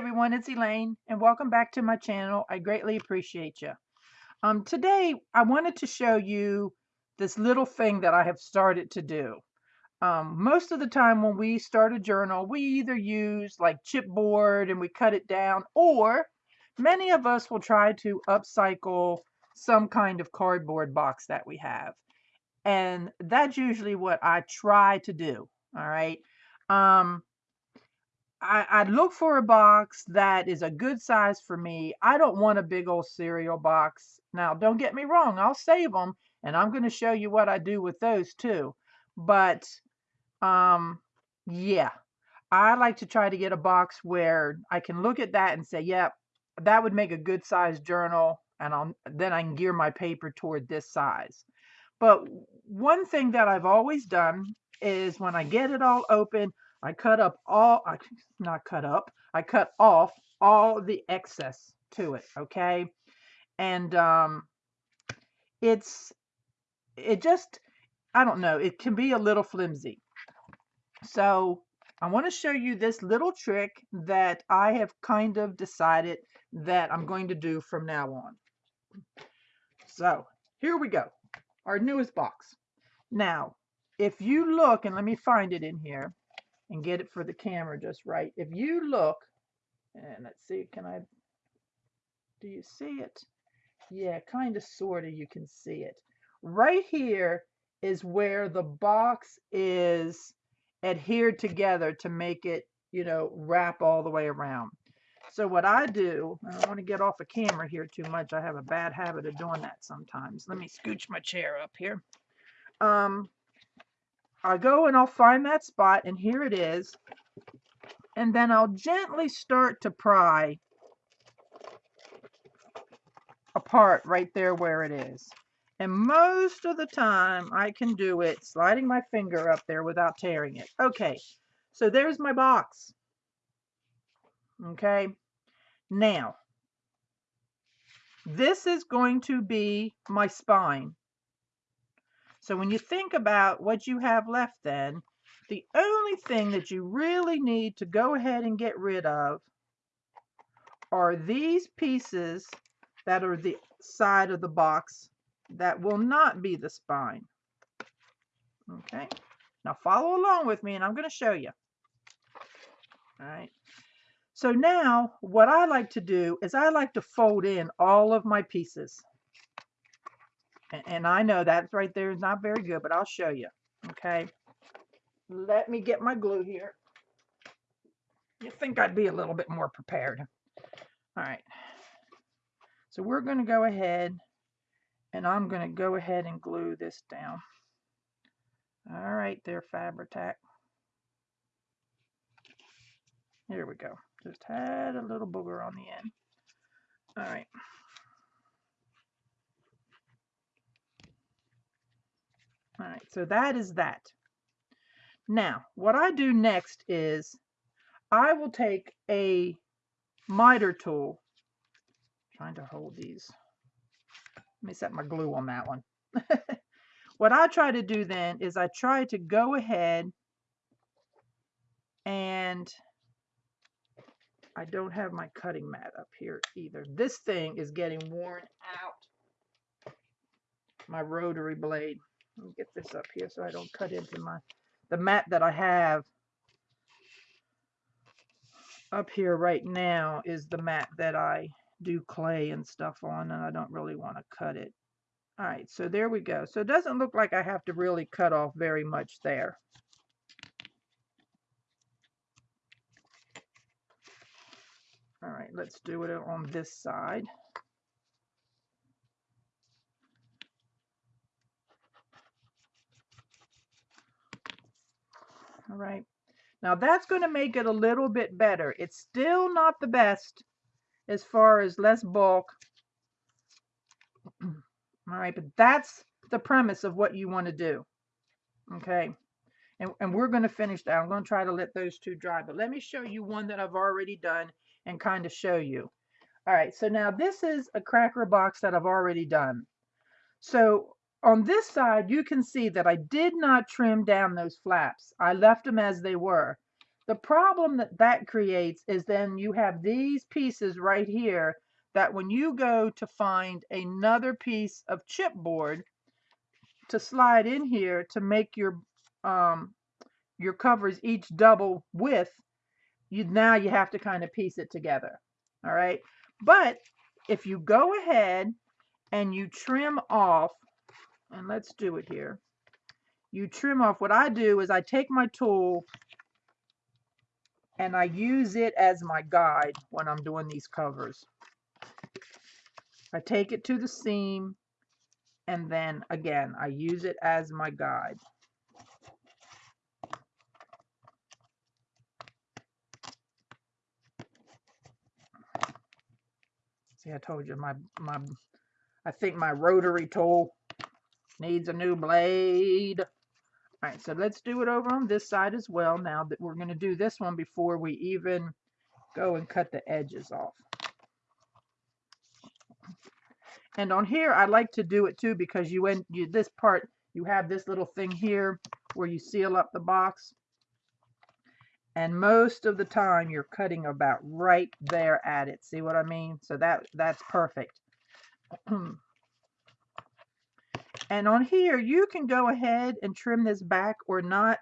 everyone, it's Elaine and welcome back to my channel. I greatly appreciate you. Um, today I wanted to show you this little thing that I have started to do. Um, most of the time when we start a journal, we either use like chipboard and we cut it down or many of us will try to upcycle some kind of cardboard box that we have. And that's usually what I try to do. All right. Um, I, I look for a box that is a good size for me. I don't want a big old cereal box. Now, don't get me wrong, I'll save them and I'm going to show you what I do with those too. But um yeah, I like to try to get a box where I can look at that and say, yep, yeah, that would make a good size journal and I'll then I can gear my paper toward this size. But one thing that I've always done is when I get it all open, I cut up all, I not cut up, I cut off all the excess to it, okay? And um, it's, it just, I don't know, it can be a little flimsy. So I want to show you this little trick that I have kind of decided that I'm going to do from now on. So here we go, our newest box. Now, if you look, and let me find it in here, and get it for the camera just right. If you look, and let's see, can I, do you see it? Yeah, kind of, sort of, you can see it. Right here is where the box is adhered together to make it, you know, wrap all the way around. So what I do, I don't want to get off the camera here too much. I have a bad habit of doing that sometimes. Let me scooch my chair up here. Um, I go and I'll find that spot and here it is. And then I'll gently start to pry apart right there where it is. And most of the time I can do it sliding my finger up there without tearing it. Okay, so there's my box. Okay, now this is going to be my spine. So when you think about what you have left then, the only thing that you really need to go ahead and get rid of are these pieces that are the side of the box that will not be the spine. Okay, now follow along with me and I'm going to show you. All right. So now what I like to do is I like to fold in all of my pieces. And I know that's right there is not very good, but I'll show you. Okay. Let me get my glue here. You think I'd be a little bit more prepared. All right. So we're going to go ahead and I'm going to go ahead and glue this down. All right there, Fabri-Tac. Here we go. Just had a little booger on the end. All right. All right, so that is that. Now, what I do next is I will take a miter tool, trying to hold these. Let me set my glue on that one. what I try to do then is I try to go ahead and I don't have my cutting mat up here either. This thing is getting worn out. My rotary blade. Let me get this up here so I don't cut into my, the mat that I have up here right now is the mat that I do clay and stuff on and I don't really want to cut it. All right, so there we go. So it doesn't look like I have to really cut off very much there. All right, let's do it on this side. All right. Now that's going to make it a little bit better. It's still not the best as far as less bulk. All right, but that's the premise of what you want to do. Okay. And, and we're going to finish that. I'm going to try to let those two dry. But let me show you one that I've already done and kind of show you. All right, so now this is a cracker box that I've already done. So on this side, you can see that I did not trim down those flaps. I left them as they were. The problem that that creates is then you have these pieces right here that when you go to find another piece of chipboard to slide in here to make your um, your covers each double width, you now you have to kind of piece it together. All right. But if you go ahead and you trim off, and let's do it here. You trim off, what I do is I take my tool and I use it as my guide when I'm doing these covers. I take it to the seam and then again I use it as my guide. See, I told you my my I think my rotary tool needs a new blade. All right, so let's do it over on this side as well now that we're going to do this one before we even go and cut the edges off. And on here, I like to do it too because you end you, this part, you have this little thing here where you seal up the box. And most of the time, you're cutting about right there at it. See what I mean? So that that's perfect. And on here, you can go ahead and trim this back or not.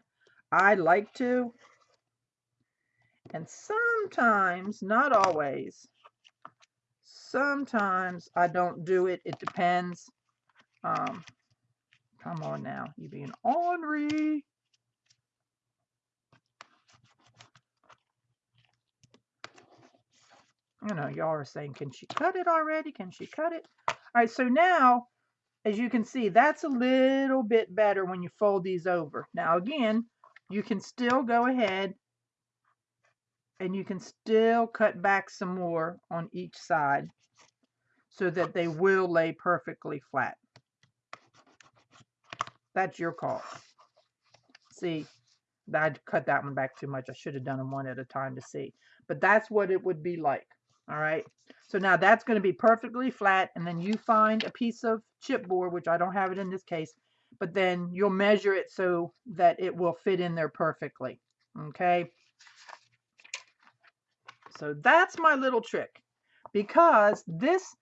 I like to. And sometimes, not always, sometimes I don't do it. It depends. Um, come on now. You being ornery. You know, y'all are saying, can she cut it already? Can she cut it? All right, so now as you can see, that's a little bit better when you fold these over. Now again, you can still go ahead and you can still cut back some more on each side so that they will lay perfectly flat. That's your call. See, I cut that one back too much. I should have done them one at a time to see. But that's what it would be like. All right. So now that's going to be perfectly flat. And then you find a piece of chipboard, which I don't have it in this case, but then you'll measure it so that it will fit in there perfectly. Okay. So that's my little trick because this,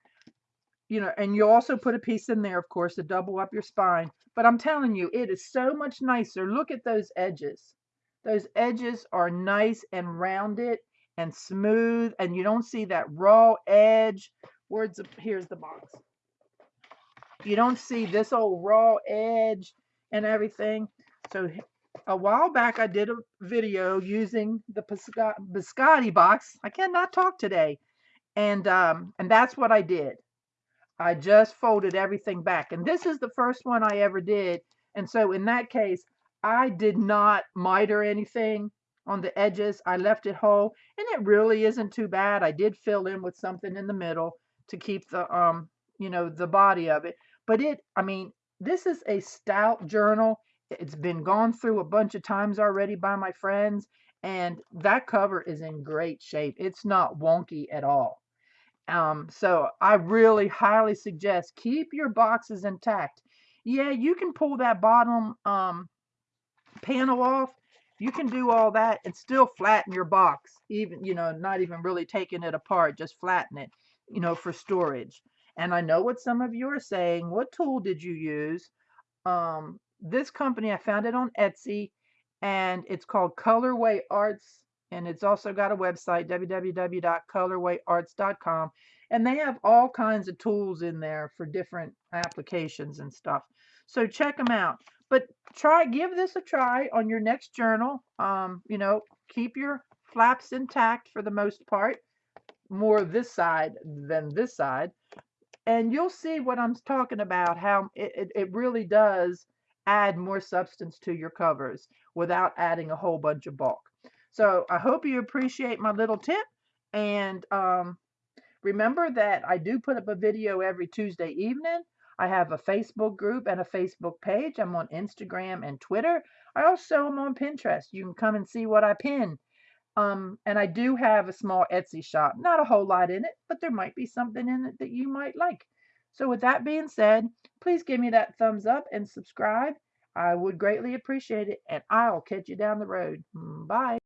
you know, and you also put a piece in there, of course, to double up your spine. But I'm telling you, it is so much nicer. Look at those edges. Those edges are nice and rounded and smooth and you don't see that raw edge. The, here's the box. You don't see this old raw edge and everything. So a while back I did a video using the biscotti box. I cannot talk today. And um, and that's what I did. I just folded everything back. And this is the first one I ever did. And so in that case, I did not miter anything on the edges. I left it whole and it really isn't too bad. I did fill in with something in the middle to keep the, um, you know, the body of it. But it, I mean, this is a stout journal. It's been gone through a bunch of times already by my friends. And that cover is in great shape. It's not wonky at all. Um, so I really highly suggest keep your boxes intact. Yeah, you can pull that bottom um, panel off you can do all that and still flatten your box even you know not even really taking it apart just flatten it you know for storage. And i know what some of you are saying what tool did you use? Um this company i found it on etsy and it's called colorway arts and it's also got a website www.colorwayarts.com and they have all kinds of tools in there for different applications and stuff. So check them out but try give this a try on your next journal um you know keep your flaps intact for the most part more this side than this side and you'll see what i'm talking about how it, it, it really does add more substance to your covers without adding a whole bunch of bulk. So i hope you appreciate my little tip and um remember that i do put up a video every tuesday evening I have a Facebook group and a Facebook page. I'm on Instagram and Twitter. I also am on Pinterest. You can come and see what I pin. Um, and I do have a small Etsy shop. Not a whole lot in it, but there might be something in it that you might like. So with that being said, please give me that thumbs up and subscribe. I would greatly appreciate it, and I'll catch you down the road. Bye.